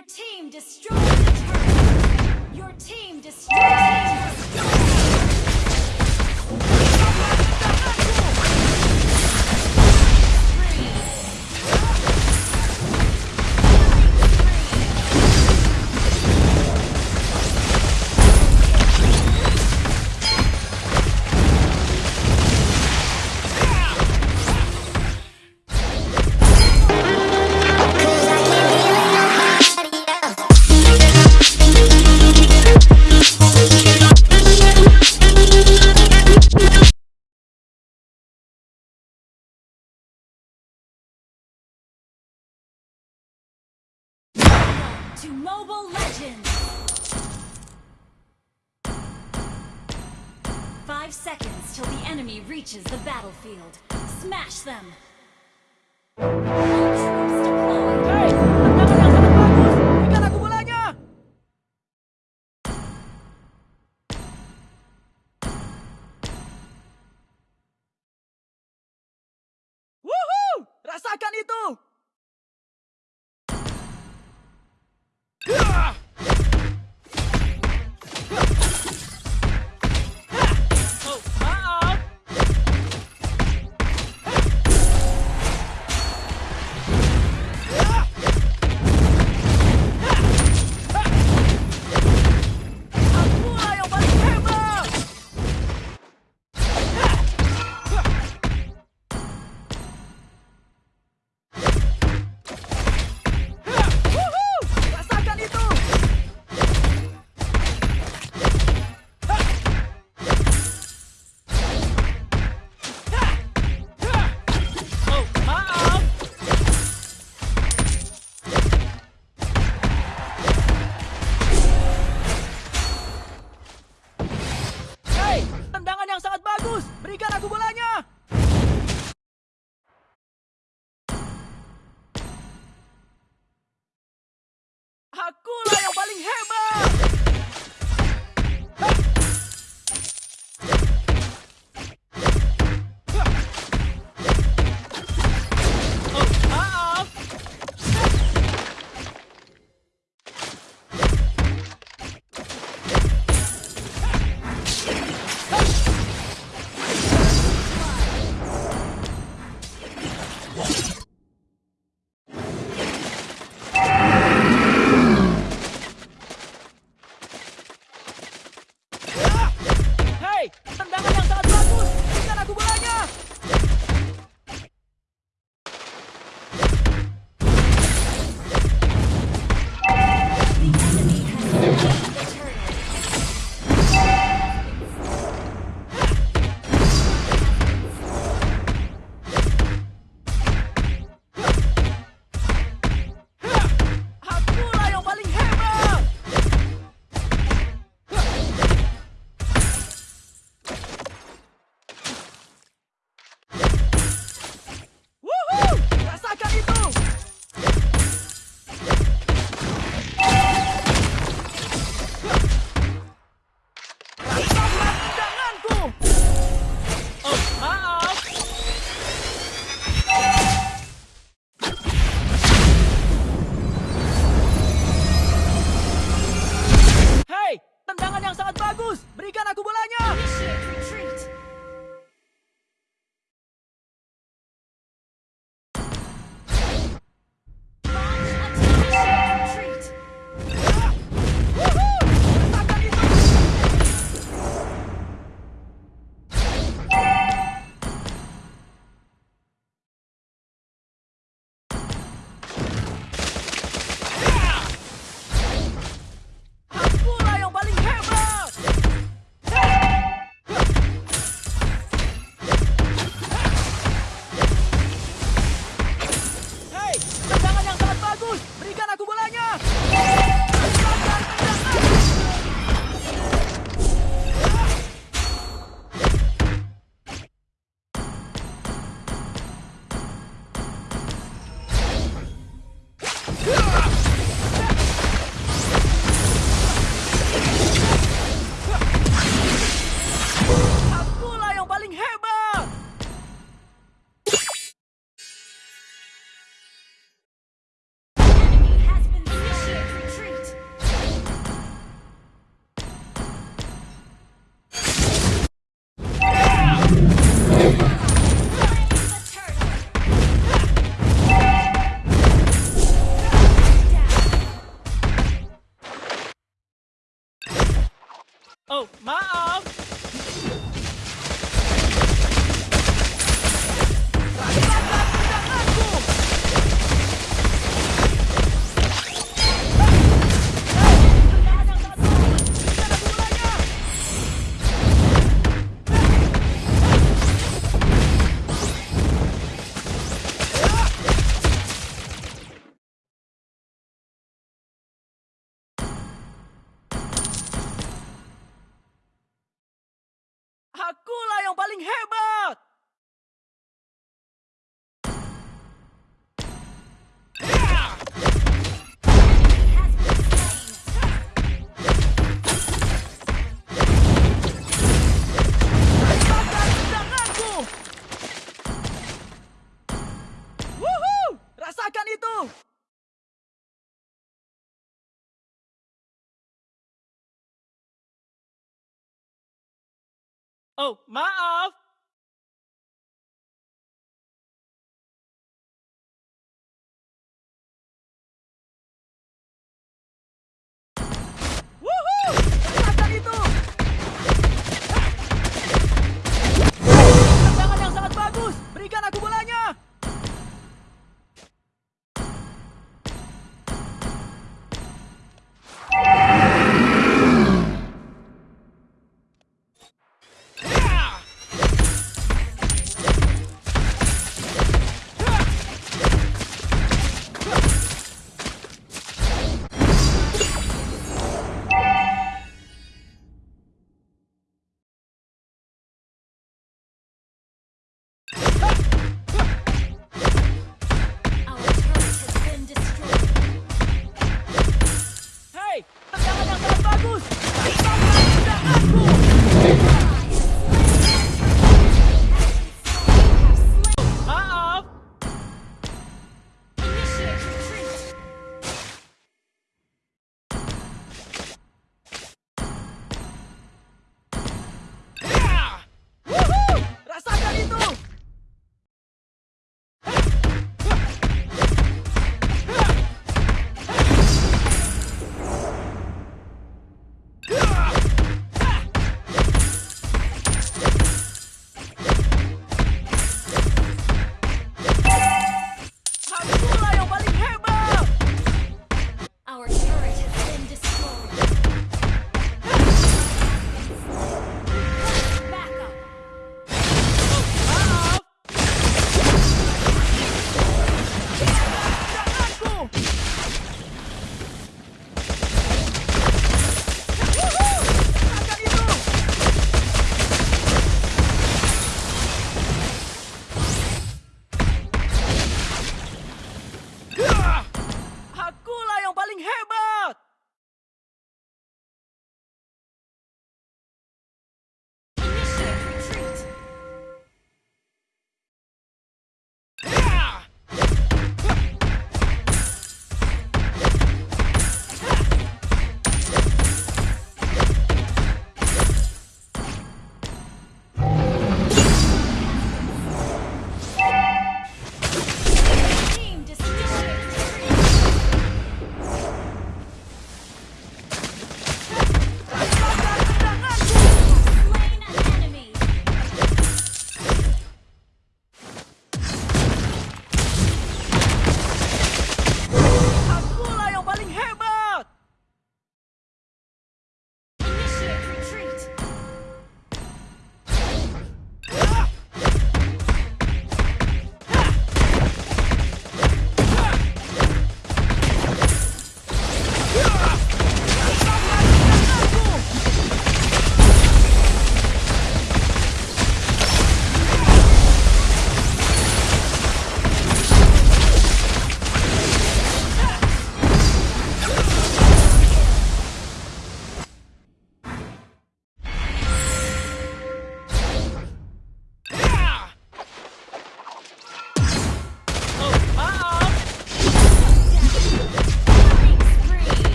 Your team destroyed the turret! Your team destroyed to Mobile Legends! Five seconds till the enemy reaches the battlefield. Smash them! Rasakan itu! Oh, my maaf.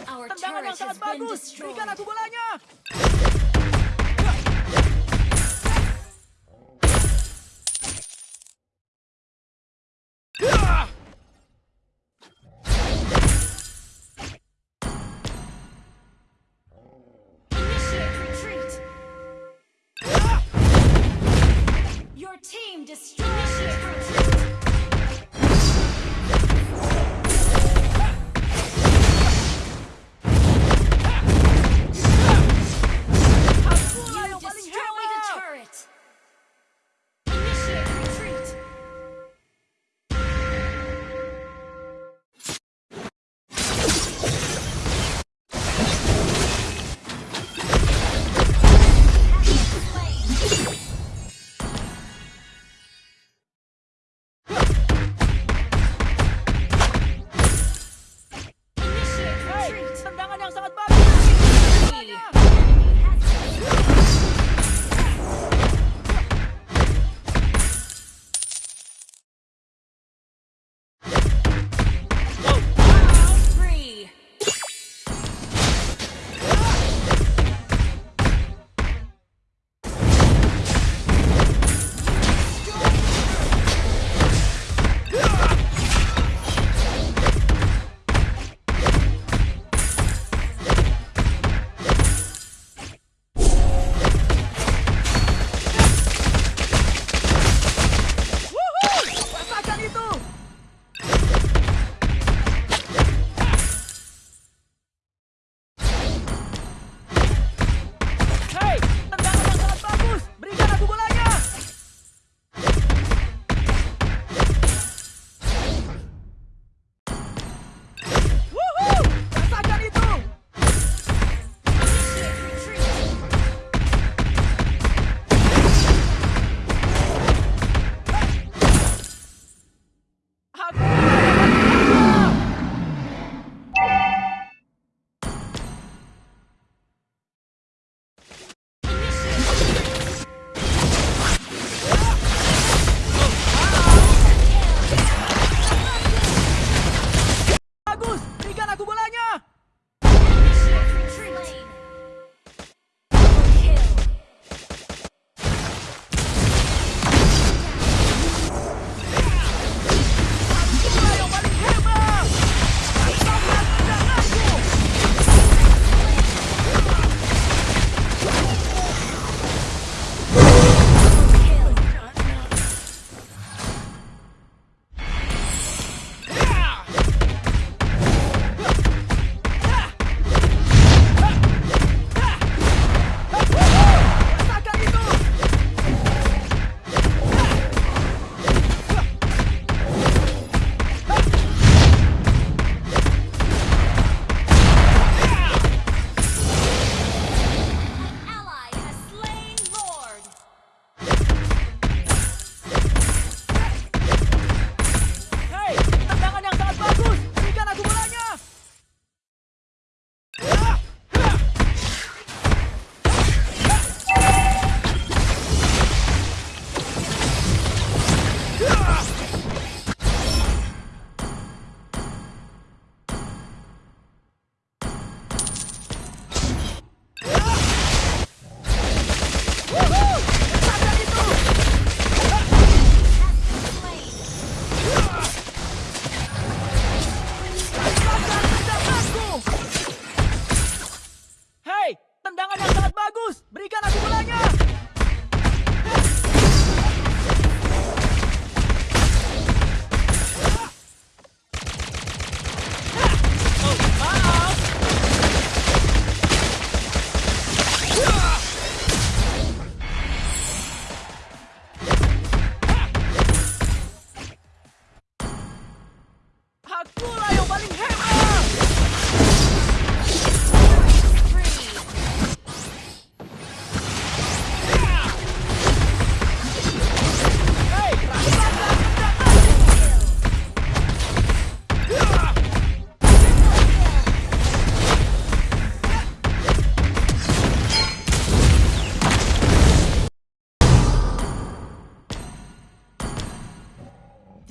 Tendangan yang sangat bagus. Berikan aku bolanya.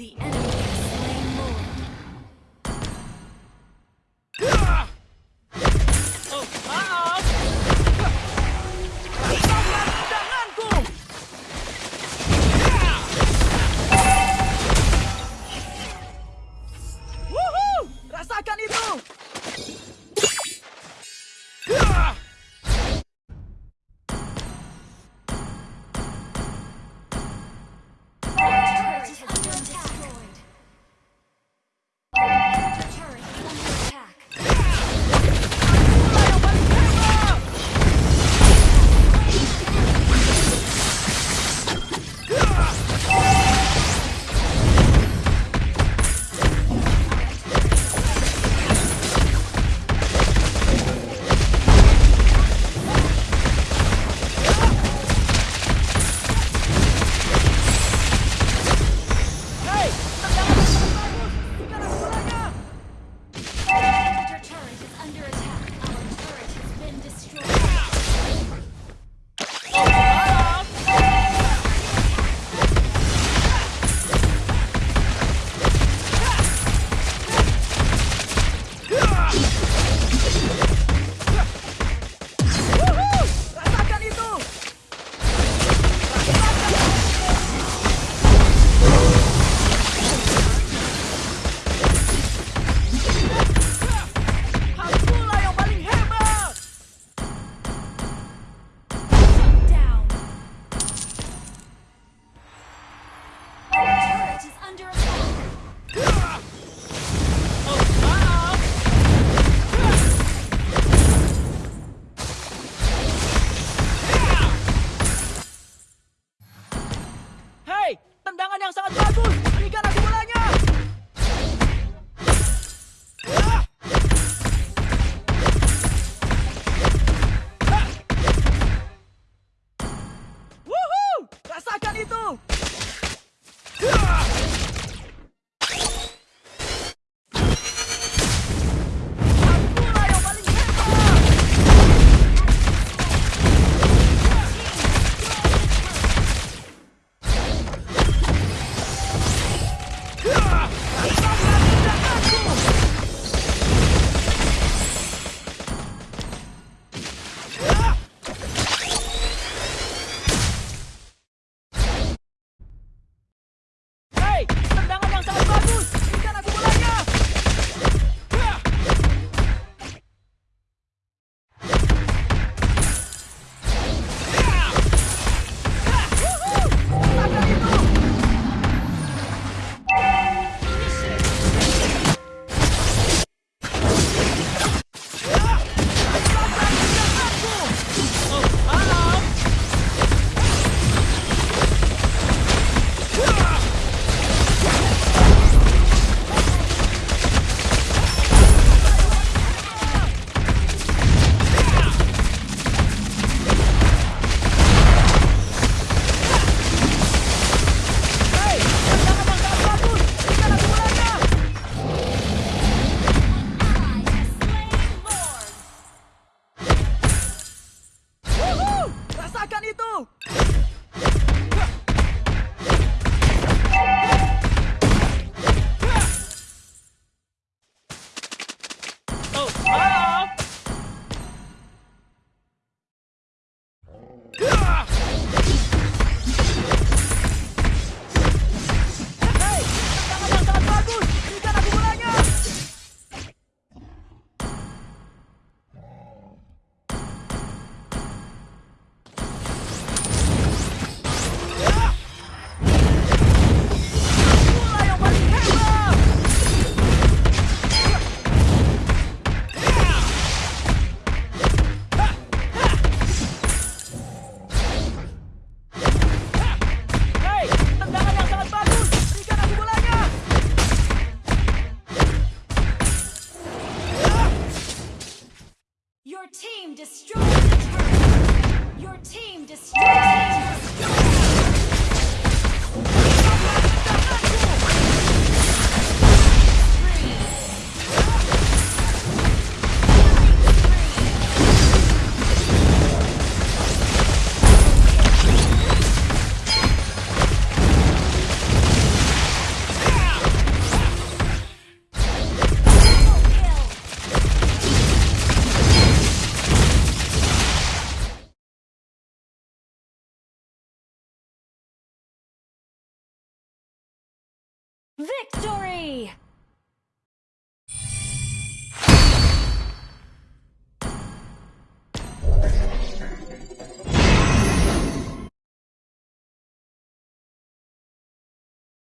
The enemy.